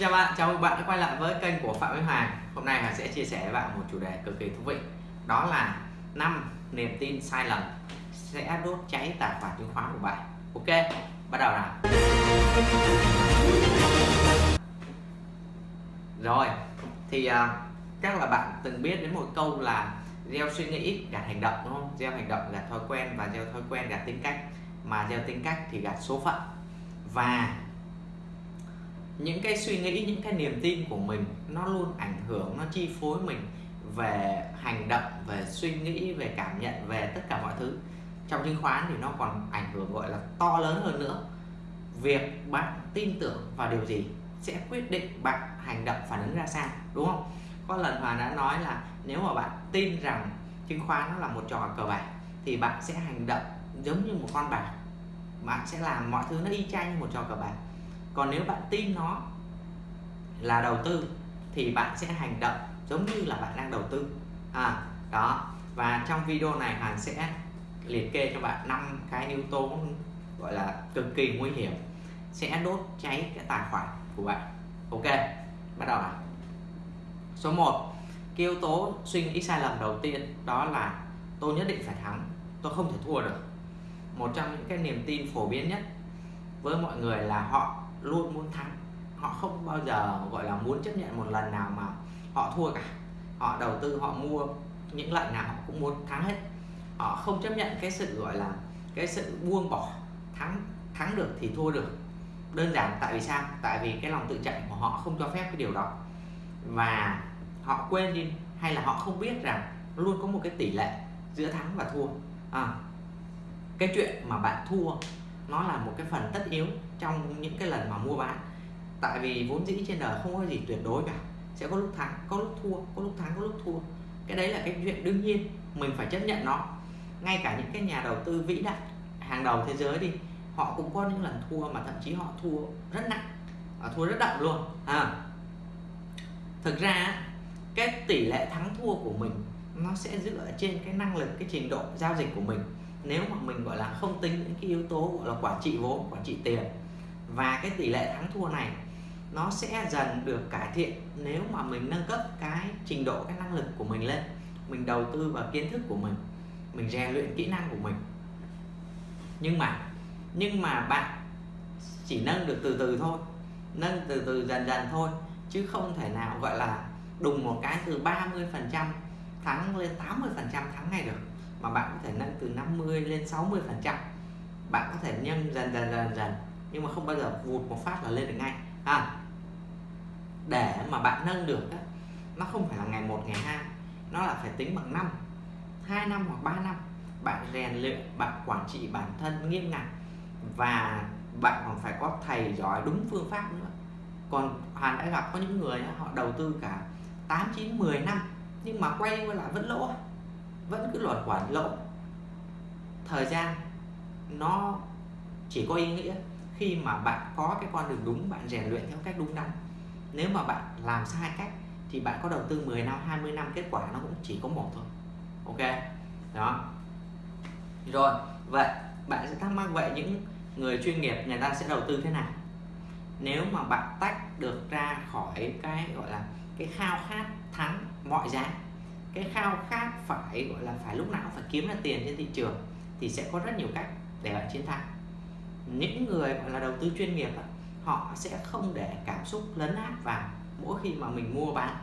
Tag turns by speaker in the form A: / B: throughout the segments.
A: chào bạn, chào mừng bạn đã quay lại với kênh của Phạm Minh Hoàng. Hôm nay Hoàng sẽ chia sẻ với bạn một chủ đề cực kỳ thú vị Đó là năm niềm tin sai lầm sẽ đốt cháy tài khoản chứng khoán của bạn. Ok, bắt đầu nào. Rồi, thì uh, chắc là bạn từng biết đến một câu là gieo suy nghĩ gạt hành động đúng không? Gieo hành động gạt thói quen và gieo thói quen gạt tính cách. Mà gieo tính cách thì gạt số phận. Và những cái suy nghĩ, những cái niềm tin của mình, nó luôn ảnh hưởng, nó chi phối mình về hành động, về suy nghĩ, về cảm nhận, về tất cả mọi thứ. Trong chứng khoán thì nó còn ảnh hưởng, gọi là, to lớn hơn nữa. Việc bạn tin tưởng vào điều gì sẽ quyết định bạn hành động phản ứng ra sao, đúng không? Có lần Hòa đã nói là nếu mà bạn tin rằng chứng khoán nó là một trò cờ bạc thì bạn sẽ hành động giống như một con bạc. Bạn sẽ làm mọi thứ nó y chang như một trò cờ bạc còn nếu bạn tin nó là đầu tư, thì bạn sẽ hành động giống như là bạn đang đầu tư. À đó. Và trong video này Hoàng sẽ liệt kê cho bạn năm cái yếu tố gọi là cực kỳ nguy hiểm sẽ đốt cháy cái tài khoản của bạn. Ok, bắt đầu nào. Số 1 cái yếu tố suy nghĩ sai lầm đầu tiên đó là tôi nhất định phải thắng, tôi không thể thua được. Một trong những cái niềm tin phổ biến nhất với mọi người là họ luôn muốn thắng họ không bao giờ gọi là muốn chấp nhận một lần nào mà họ thua cả. Họ đầu tư họ mua những lệnh nào họ cũng muốn thắng hết. Họ không chấp nhận cái sự gọi là cái sự buông bỏ thắng thắng được thì thua được. Đơn giản tại vì sao? Tại vì cái lòng tự trọng của họ không cho phép cái điều đó. Và họ quên đi hay là họ không biết rằng luôn có một cái tỷ lệ giữa thắng và thua. À, cái chuyện mà bạn thua nó là một cái phần tất yếu trong những cái lần mà mua bán. Tại vì vốn dĩ trên đời không có gì tuyệt đối cả. Sẽ có lúc thắng, có lúc thua, có lúc thắng, có lúc thua. Cái đấy là cái chuyện đương nhiên, mình phải chấp nhận nó. Ngay cả những cái nhà đầu tư vĩ đại, hàng đầu thế giới đi, họ cũng có những lần thua mà thậm chí họ thua rất nặng và thua rất đậm luôn à. Thực ra cái tỷ lệ thắng thua của mình nó sẽ dựa trên cái năng lực, cái trình độ giao dịch của mình nếu mà mình, gọi là, không tính những cái yếu tố, gọi là, quản trị vốn, quản trị tiền, và cái tỷ lệ thắng thua này nó sẽ dần được cải thiện nếu mà mình nâng cấp cái trình độ, cái năng lực của mình lên, mình đầu tư vào kiến thức của mình mình rèn luyện kỹ năng của mình. Nhưng mà nhưng mà bạn chỉ nâng được từ từ thôi, nâng từ từ dần dần thôi, chứ không thể nào, gọi là, đùng một cái từ 30 phần trăm thắng lên 80 phần trăm thắng ngay được mà bạn có thể nâng từ 50 lên 60 phần trăm. Bạn có thể nhân dần dần dần dần nhưng mà không bao giờ vụt một phát là lên được ngay. À, để mà bạn nâng được đó, nó không phải là ngày một ngày hai nó là phải tính bằng năm hai năm hoặc 3 năm. Bạn rèn luyện bạn quản trị bản thân nghiêm ngặt và bạn còn phải có thầy giỏi đúng phương pháp nữa. Còn Hoàn đã gặp có những người họ đầu tư cả 8 9 10 năm nhưng mà quay qua lại vẫn lỗ vẫn cứ luẩn quản lỗ thời gian, nó chỉ có ý nghĩa khi mà bạn có cái con đường đúng, bạn rèn luyện theo cách đúng đắn. Nếu mà bạn làm sai cách thì bạn có đầu tư 10 năm 20 năm, kết quả nó cũng chỉ có một thôi. Ok? Đó. Rồi, vậy bạn sẽ thắc mắc, vậy những người chuyên nghiệp, người ta sẽ đầu tư thế nào? Nếu mà bạn tách được ra khỏi cái, gọi là, cái khao khát thắng mọi giá cái khao khát phải gọi là phải lúc nào cũng phải kiếm ra tiền trên thị trường thì sẽ có rất nhiều cách để bạn chiến thắng. Những người gọi là đầu tư chuyên nghiệp họ sẽ không để cảm xúc lấn át vào mỗi khi mà mình mua bán.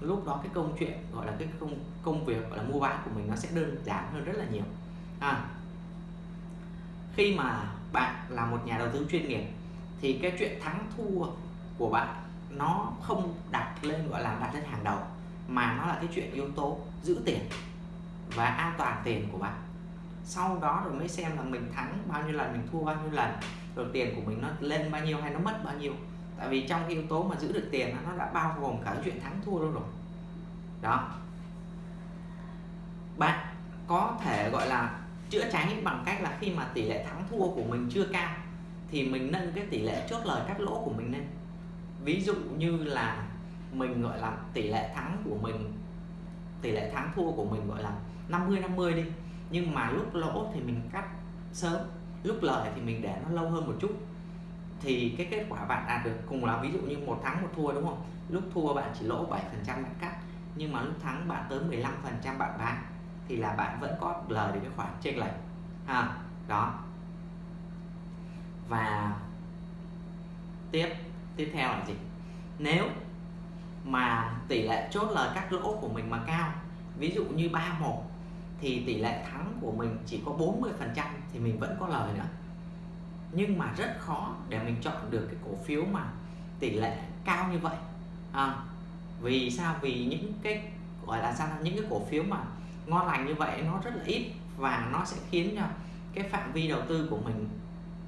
A: Lúc đó cái công chuyện gọi là cái công công việc gọi là mua bán của mình nó sẽ đơn giản hơn rất là nhiều. À, khi mà bạn là một nhà đầu tư chuyên nghiệp thì cái chuyện thắng thua của bạn nó không đặt lên gọi là đặt lên hàng đầu mà nó là cái chuyện yếu tố giữ tiền và an toàn tiền của bạn. Sau đó rồi mới xem là mình thắng bao nhiêu lần, mình thua bao nhiêu lần, rồi tiền của mình nó lên bao nhiêu hay nó mất bao nhiêu. Tại vì trong cái yếu tố mà giữ được tiền nó đã bao gồm cả cái chuyện thắng thua luôn rồi. Đó. Bạn có thể gọi là chữa cháy bằng cách là khi mà tỷ lệ thắng thua của mình chưa cao thì mình nâng cái tỷ lệ chốt lời cắt lỗ của mình lên. Ví dụ như là mình, gọi là, tỷ lệ thắng của mình, tỷ lệ thắng thua của mình, gọi là 50 50 đi. Nhưng mà lúc lỗ thì mình cắt sớm, lúc lời thì mình để nó lâu hơn một chút. Thì cái kết quả bạn đạt được, cùng là ví dụ như một thắng một thua, đúng không? Lúc thua bạn chỉ lỗ 7 phần trăm bạn cắt, nhưng mà lúc thắng bạn tới 15 phần trăm bạn bán, thì là bạn vẫn có lời được cái khoản chênh lệch, ha? Đó. Và tiếp tiếp theo là gì? Nếu mà tỷ lệ chốt lời cắt lỗ của mình mà cao ví dụ như 31 thì tỷ lệ thắng của mình chỉ có 40 phần trăm thì mình vẫn có lời nữa. Nhưng mà rất khó để mình chọn được cái cổ phiếu mà tỷ lệ cao như vậy. À, vì sao? Vì những cái gọi là sao những cái cổ phiếu mà ngon lành như vậy nó rất là ít và nó sẽ khiến cho cái phạm vi đầu tư của mình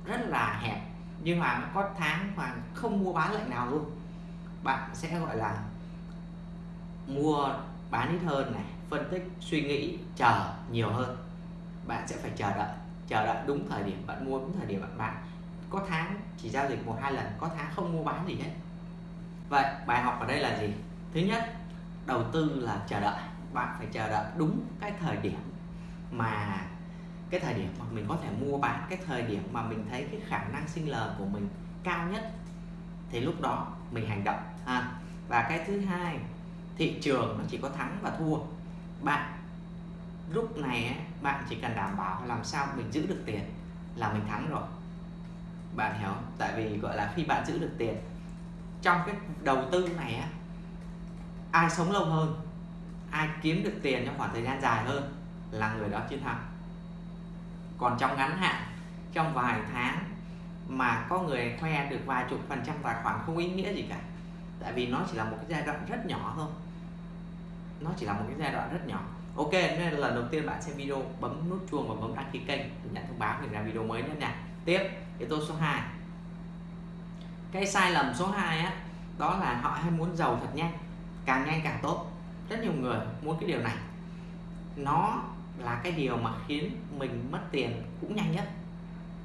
A: rất là hẹp. Nhưng mà có tháng mà không mua bán lệnh nào luôn. Bạn sẽ gọi là mua, bán ít hơn này, phân tích, suy nghĩ, chờ nhiều hơn. Bạn sẽ phải chờ đợi chờ đợi đúng thời điểm bạn mua, đúng thời điểm bạn bán. Có tháng chỉ giao dịch một hai lần, có tháng không mua bán gì hết. Vậy, bài học ở đây là gì? Thứ nhất, đầu tư là chờ đợi. Bạn phải chờ đợi đúng cái thời điểm mà, cái thời điểm mà mình có thể mua bán, cái thời điểm mà mình thấy cái khả năng sinh lời của mình cao nhất. Thì lúc đó mình hành động, ha. Và cái thứ hai thị trường nó chỉ có thắng và thua. Bạn, lúc này bạn chỉ cần đảm bảo làm sao mình giữ được tiền là mình thắng rồi. Bạn hiểu không? tại vì, gọi là, khi bạn giữ được tiền, trong cái đầu tư này á, ai sống lâu hơn, ai kiếm được tiền trong khoảng thời gian dài hơn là người đó chiến thắng. Còn trong ngắn hạn, trong vài tháng mà có người khoe được vài chục phần trăm tài khoản không ý nghĩa gì cả. Tại vì nó chỉ là một cái giai đoạn rất nhỏ thôi nó chỉ là một cái giai đoạn rất nhỏ. Ok nên là lần đầu tiên bạn xem video bấm nút chuông và bấm đăng ký kênh để nhận thông báo mình ra video mới nhất nha. Tiếp yếu tố số 2 cái sai lầm số 2 á đó là họ hay muốn giàu thật nhanh càng nhanh càng tốt. Rất nhiều người muốn cái điều này. Nó là cái điều mà khiến mình mất tiền cũng nhanh nhất.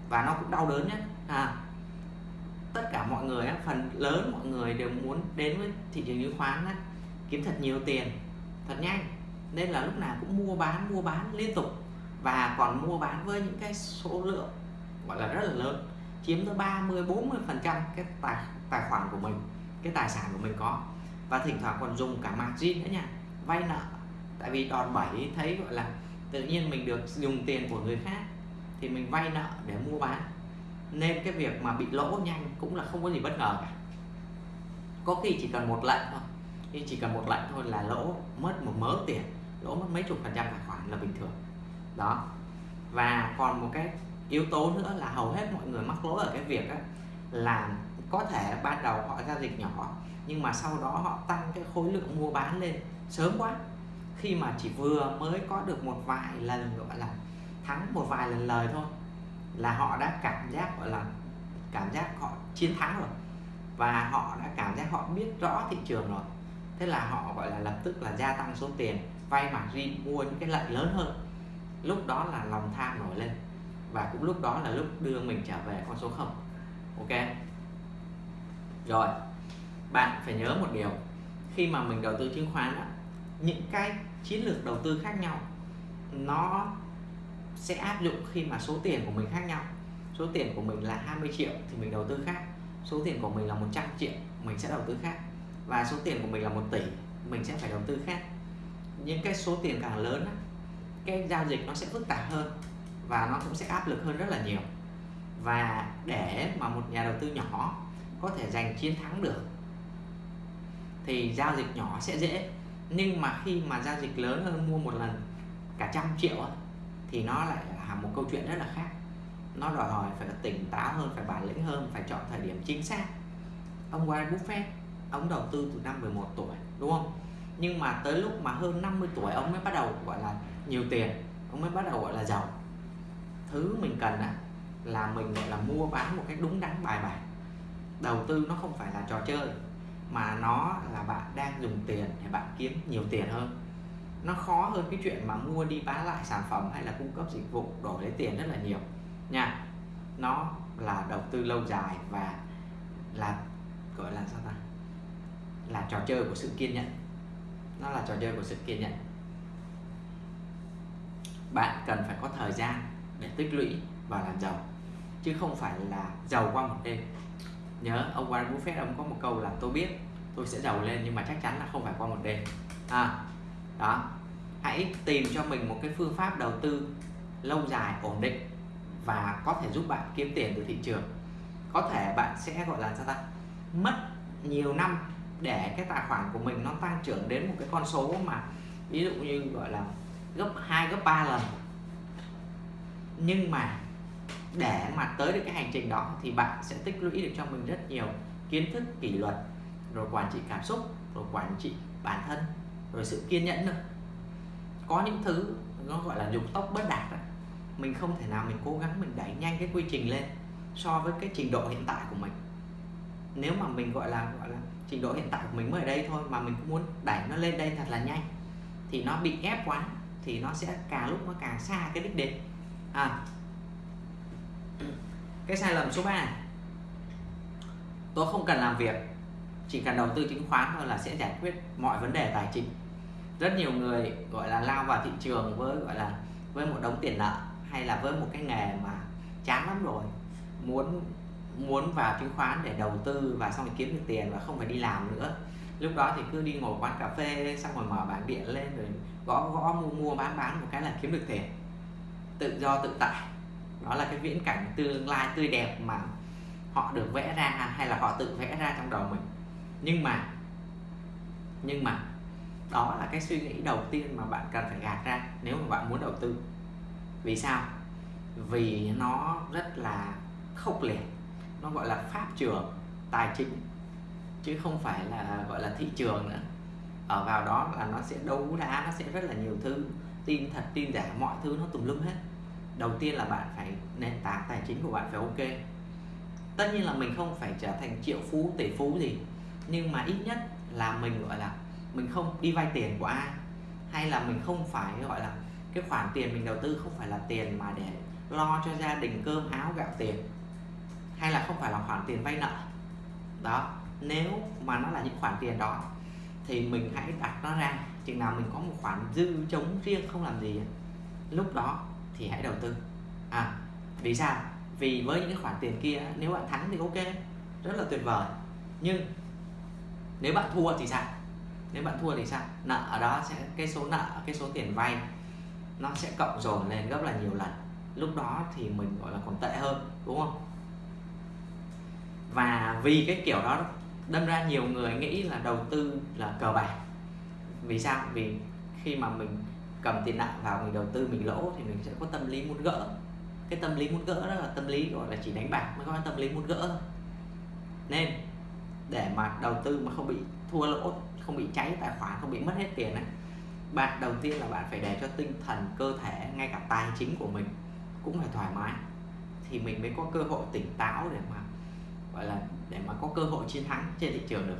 A: Và nó cũng đau đớn nhất. À, tất cả mọi người phần lớn mọi người đều muốn đến với thị trường chứng khoán kiếm thật nhiều tiền thật nhanh. Nên là lúc nào cũng mua bán mua bán liên tục. Và còn mua bán với những cái số lượng, gọi là, rất là lớn, chiếm tới 30 40 phần trăm cái tài tài khoản của mình, cái tài sản của mình có. Và thỉnh thoảng còn dùng cả margin nữa nha. Vay nợ. Tại vì đòn bẩy thấy, gọi là, tự nhiên mình được dùng tiền của người khác, thì mình vay nợ để mua bán. Nên cái việc mà bị lỗ nhanh cũng là không có gì bất ngờ cả. Có khi chỉ cần một lệnh thôi khi chỉ cần một lệnh thôi là lỗ mất một mớ tiền lỗ mất mấy chục phần trăm tài khoản là bình thường. Đó. Và còn một cái yếu tố nữa là hầu hết mọi người mắc lỗi ở cái việc á, là có thể ban đầu họ giao dịch nhỏ nhưng mà sau đó họ tăng cái khối lượng mua bán lên sớm quá. Khi mà chỉ vừa mới có được một vài lần gọi là thắng một vài lần lời thôi là họ đã cảm giác gọi là cảm giác họ chiến thắng rồi. Và họ đã cảm giác họ biết rõ thị trường rồi thế là họ gọi là lập tức là gia tăng số tiền vay margin mua những cái lợi lớn hơn. Lúc đó là lòng tham nổi lên. Và cũng lúc đó là lúc đưa mình trở về con số không. Ok? Rồi bạn phải nhớ một điều. Khi mà mình đầu tư chứng khoán đó, những cái chiến lược đầu tư khác nhau nó sẽ áp dụng khi mà số tiền của mình khác nhau. Số tiền của mình là 20 triệu thì mình đầu tư khác. Số tiền của mình là 100 triệu mình sẽ đầu tư khác và số tiền của mình là một tỷ, mình sẽ phải đầu tư khác. Những cái số tiền càng lớn cái giao dịch nó sẽ phức tạp hơn và nó cũng sẽ áp lực hơn rất là nhiều. Và để mà một nhà đầu tư nhỏ có thể giành chiến thắng được, thì giao dịch nhỏ sẽ dễ. Nhưng mà khi mà giao dịch lớn hơn, mua một lần cả trăm triệu thì nó lại là một câu chuyện rất là khác. Nó đòi hỏi phải tỉnh táo hơn, phải bản lĩnh hơn, phải chọn thời điểm chính xác. Ông Warren Buffett ông đầu tư từ năm 11 tuổi đúng không? Nhưng mà tới lúc mà hơn 50 tuổi ông mới bắt đầu gọi là nhiều tiền ông mới bắt đầu gọi là giàu. Thứ mình cần á, là mình gọi là mua bán một cách đúng đắn bài bản. Đầu tư nó không phải là trò chơi mà nó là bạn đang dùng tiền để bạn kiếm nhiều tiền hơn. Nó khó hơn cái chuyện mà mua đi bán lại sản phẩm hay là cung cấp dịch vụ đổi lấy tiền rất là nhiều. Nha nó là đầu tư lâu dài và là gọi là sao ta? Là trò chơi của sự kiên nhẫn. Nó là trò chơi của sự kiên nhẫn. Bạn cần phải có thời gian để tích lũy và làm giàu chứ không phải là giàu qua một đêm. Nhớ ông Warren Buffett ông có một câu là tôi biết tôi sẽ giàu lên nhưng mà chắc chắn là không phải qua một đêm. À, đó. Hãy tìm cho mình một cái phương pháp đầu tư lâu dài ổn định và có thể giúp bạn kiếm tiền từ thị trường. Có thể bạn sẽ gọi là sao ta mất nhiều năm để cái tài khoản của mình nó tăng trưởng đến một cái con số mà ví dụ như gọi là gấp 2 gấp 3 lần nhưng mà để mà tới được cái hành trình đó thì bạn sẽ tích lũy được cho mình rất nhiều kiến thức, kỷ luật, rồi quản trị cảm xúc, rồi quản trị bản thân, rồi sự kiên nhẫn nữa có những thứ nó gọi là dục tốc bất đạt đó. mình không thể nào mình cố gắng mình đẩy nhanh cái quy trình lên so với cái trình độ hiện tại của mình nếu mà mình gọi là gọi là trình độ hiện tại của mình mới ở đây thôi, mà mình cũng muốn đẩy nó lên đây thật là nhanh. Thì nó bị ép quá, thì nó sẽ càng lúc nó càng xa cái đích đến. À cái sai lầm số 3 tôi không cần làm việc, chỉ cần đầu tư chứng khoán thôi là sẽ giải quyết mọi vấn đề tài chính. Rất nhiều người gọi là lao vào thị trường với, gọi là, với một đống tiền nợ hay là với một cái nghề mà chán lắm rồi, muốn muốn vào chứng khoán để đầu tư và xong rồi kiếm được tiền và không phải đi làm nữa. Lúc đó thì cứ đi ngồi quán cà phê, xong rồi mở bảng điện lên rồi gõ gõ, mua mua, bán bán một cái là kiếm được tiền. Tự do, tự tại. Đó là cái viễn cảnh tương lai tươi đẹp mà họ được vẽ ra hay là họ tự vẽ ra trong đầu mình. Nhưng mà nhưng mà, đó là cái suy nghĩ đầu tiên mà bạn cần phải gạt ra nếu mà bạn muốn đầu tư. Vì sao? Vì nó rất là khốc liệt nó gọi là pháp trường, tài chính, chứ không phải là gọi là thị trường nữa. Ở vào đó là nó sẽ đấu đá, nó sẽ rất là nhiều thứ. Tin thật, tin giả, mọi thứ nó tùm lum hết. Đầu tiên là bạn phải, nền tảng tài chính của bạn phải ok. Tất nhiên là mình không phải trở thành triệu phú, tỷ phú gì, nhưng mà ít nhất là mình, gọi là, mình không đi vay tiền của ai. Hay là mình không phải, gọi là, cái khoản tiền mình đầu tư không phải là tiền mà để lo cho gia đình cơm áo gạo tiền hay là không phải là khoản tiền vay nợ? Đó, nếu mà nó là những khoản tiền đó, thì mình hãy đặt nó ra. Chừng nào mình có một khoản dư chống riêng không làm gì lúc đó thì hãy đầu tư. À vì sao? Vì với những khoản tiền kia, nếu bạn thắng thì ok, rất là tuyệt vời. Nhưng nếu bạn thua thì sao? Nếu bạn thua thì sao? Nợ ở đó sẽ, cái số nợ, cái số tiền vay, nó sẽ cộng dồn lên gấp là nhiều lần. Lúc đó thì mình, gọi là, còn tệ hơn, đúng không? Và vì cái kiểu đó, đâm ra nhiều người nghĩ là đầu tư là cờ bạc. Vì sao? Vì khi mà mình cầm tiền nặng vào mình đầu tư, mình lỗ thì mình sẽ có tâm lý muốn gỡ. Cái tâm lý muốn gỡ đó là tâm lý, gọi là chỉ đánh bạc mới có tâm lý muốn gỡ nên, để mà đầu tư mà không bị thua lỗ, không bị cháy tài khoản, không bị mất hết tiền ấy bạn đầu tiên là bạn phải để cho tinh thần, cơ thể, ngay cả tài chính của mình cũng phải thoải mái. Thì mình mới có cơ hội tỉnh táo để mà gọi là để mà có cơ hội chiến thắng trên thị trường được.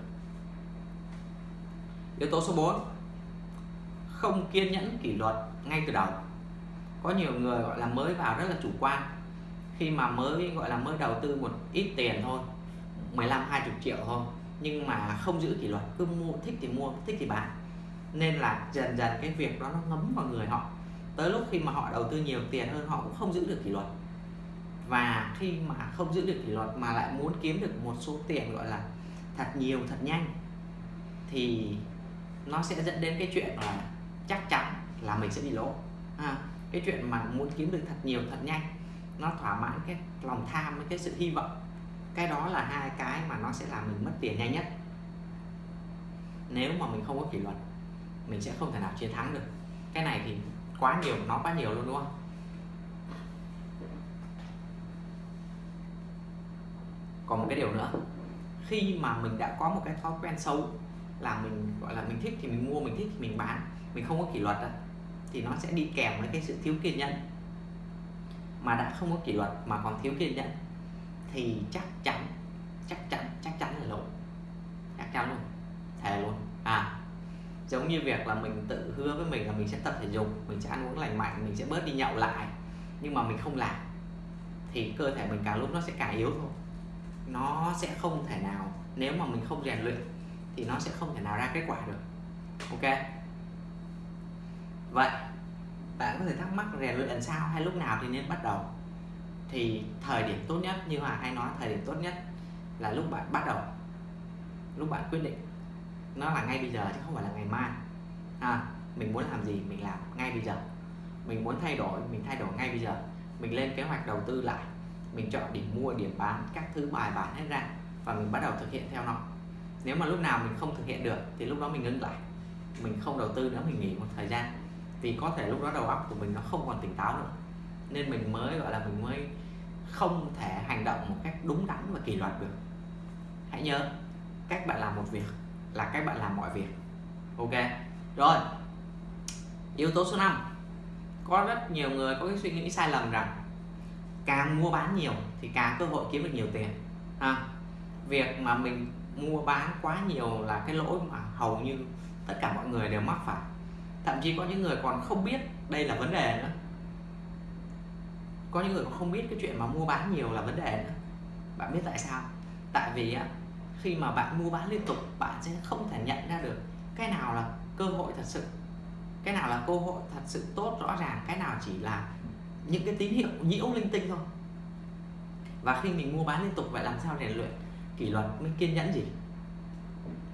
A: Yếu tố số 4 không kiên nhẫn kỷ luật ngay từ đầu. Có nhiều người gọi là mới vào rất là chủ quan. Khi mà mới gọi là mới đầu tư một ít tiền thôi 15 20 triệu thôi, nhưng mà không giữ kỷ luật, cứ mua, thích thì mua, thích thì bán. Nên là dần dần cái việc đó nó ngấm vào người họ. Tới lúc khi mà họ đầu tư nhiều tiền hơn, họ cũng không giữ được kỷ luật và khi mà không giữ được kỷ luật mà lại muốn kiếm được một số tiền gọi là thật nhiều thật nhanh thì nó sẽ dẫn đến cái chuyện là chắc chắn là mình sẽ bị lỗ à, cái chuyện mà muốn kiếm được thật nhiều thật nhanh nó thỏa mãn cái lòng tham với cái sự hy vọng. Cái đó là hai cái mà nó sẽ làm mình mất tiền nhanh nhất. Nếu mà mình không có kỷ luật mình sẽ không thể nào chiến thắng được. Cái này thì quá nhiều nó quá nhiều luôn đúng không? Còn một cái điều nữa, khi mà mình đã có một cái thói quen xấu là mình, gọi là, mình thích thì mình mua, mình thích thì mình bán, mình không có kỷ luật thì nó sẽ đi kèm với cái sự thiếu kiên nhẫn. Mà đã không có kỷ luật mà còn thiếu kiên nhẫn, thì chắc chắn chắc chắn chắc chắn là lỗ chắc chắn luôn, thề luôn. À giống như việc là mình tự hứa với mình là mình sẽ tập thể dục, mình sẽ ăn uống lành mạnh, mình sẽ bớt đi nhậu lại, nhưng mà mình không làm, thì cơ thể mình càng lúc nó sẽ càng yếu thôi nó sẽ không thể nào nếu mà mình không rèn luyện thì nó sẽ không thể nào ra kết quả được. Ok? Vậy bạn có thể thắc mắc rèn luyện làm sao hay lúc nào thì nên bắt đầu? Thì thời điểm tốt nhất như hòa hay nói thời điểm tốt nhất là lúc bạn bắt đầu lúc bạn quyết định. Nó là ngay bây giờ chứ không phải là ngày mai. À, mình muốn làm gì mình làm ngay bây giờ. Mình muốn thay đổi mình thay đổi ngay bây giờ. Mình lên kế hoạch đầu tư lại mình chọn điểm mua, điểm bán, các thứ bài bán hết ra và mình bắt đầu thực hiện theo nó. Nếu mà lúc nào mình không thực hiện được thì lúc đó mình ngưng lại. Mình không đầu tư nữa, mình nghỉ một thời gian. Vì có thể lúc đó đầu óc của mình nó không còn tỉnh táo nữa. Nên mình mới, gọi là mình mới không thể hành động một cách đúng đắn và kỷ luật được. Hãy nhớ, cách bạn làm một việc là cách bạn làm mọi việc. Ok? Rồi. Yếu tố số 5 có rất nhiều người có cái suy nghĩ sai lầm rằng càng mua bán nhiều thì càng cơ hội kiếm được nhiều tiền. Ha? Việc mà mình mua bán quá nhiều là cái lỗi mà hầu như tất cả mọi người đều mắc phải. Thậm chí có những người còn không biết đây là vấn đề nữa. Có những người còn không biết cái chuyện mà mua bán nhiều là vấn đề nữa. Bạn biết tại sao? Tại vì á, khi mà bạn mua bán liên tục, bạn sẽ không thể nhận ra được cái nào là cơ hội thật sự. Cái nào là cơ hội thật sự tốt rõ ràng, cái nào chỉ là những cái tín hiệu nhiễu linh tinh thôi và khi mình mua bán liên tục, vậy làm sao rèn luyện kỷ luật mới kiên nhẫn gì?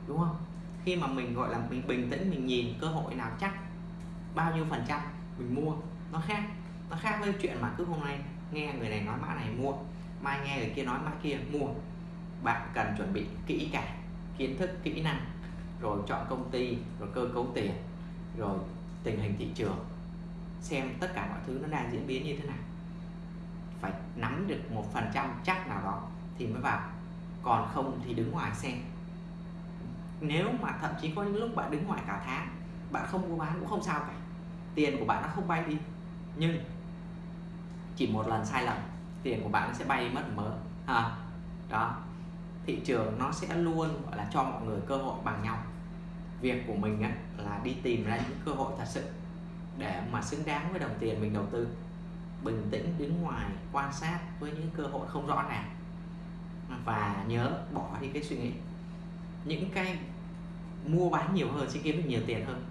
A: Đúng không? Khi mà mình, gọi là, mình bình tĩnh, mình nhìn cơ hội nào chắc, bao nhiêu phần trăm mình mua, nó khác. Nó khác với chuyện mà cứ hôm nay nghe người này nói, mã này mua, mai nghe người kia nói, mã kia mua. Bạn cần chuẩn bị kỹ cả kiến thức, kỹ năng, rồi chọn công ty, rồi cơ cấu tiền, rồi tình hình thị trường xem tất cả mọi thứ nó đang diễn biến như thế nào. Phải nắm được một phần trăm chắc nào đó thì mới vào. Còn không thì đứng ngoài xem. Nếu mà thậm chí có những lúc bạn đứng ngoài cả tháng bạn không mua bán cũng không sao cả. Tiền của bạn nó không bay đi. Nhưng chỉ một lần sai lầm tiền của bạn nó sẽ bay mất mớ. À, đó. Thị trường nó sẽ luôn gọi là cho mọi người cơ hội bằng nhau. Việc của mình á, là đi tìm ra những cơ hội thật sự để mà xứng đáng với đồng tiền mình đầu tư. Bình tĩnh đứng ngoài quan sát với những cơ hội không rõ ràng. Và nhớ bỏ đi cái suy nghĩ. Những cái mua bán nhiều hơn sẽ kiếm được nhiều tiền hơn.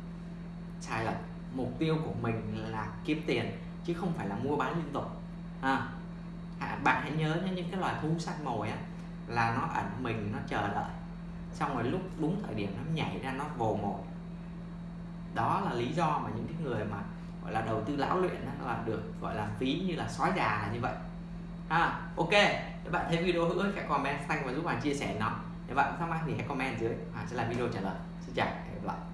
A: Sai lầm mục tiêu của mình là kiếm tiền chứ không phải là mua bán liên tục. À, bạn hãy nhớ những cái loài thú săn mồi á là nó ẩn mình nó chờ đợi. Xong rồi lúc đúng thời điểm nó nhảy ra nó vồ mồi đó là lý do mà những cái người mà gọi là đầu tư lão luyện đó là được gọi là phí như là sói già là như vậy. À, ok. Nếu bạn thấy video hữu ích hãy comment xanh và giúp bạn chia sẻ nó. Nếu bạn thắc mắc thì hãy comment dưới. Hoàng sẽ làm video trả lời. Xin chào hẹn gặp lại.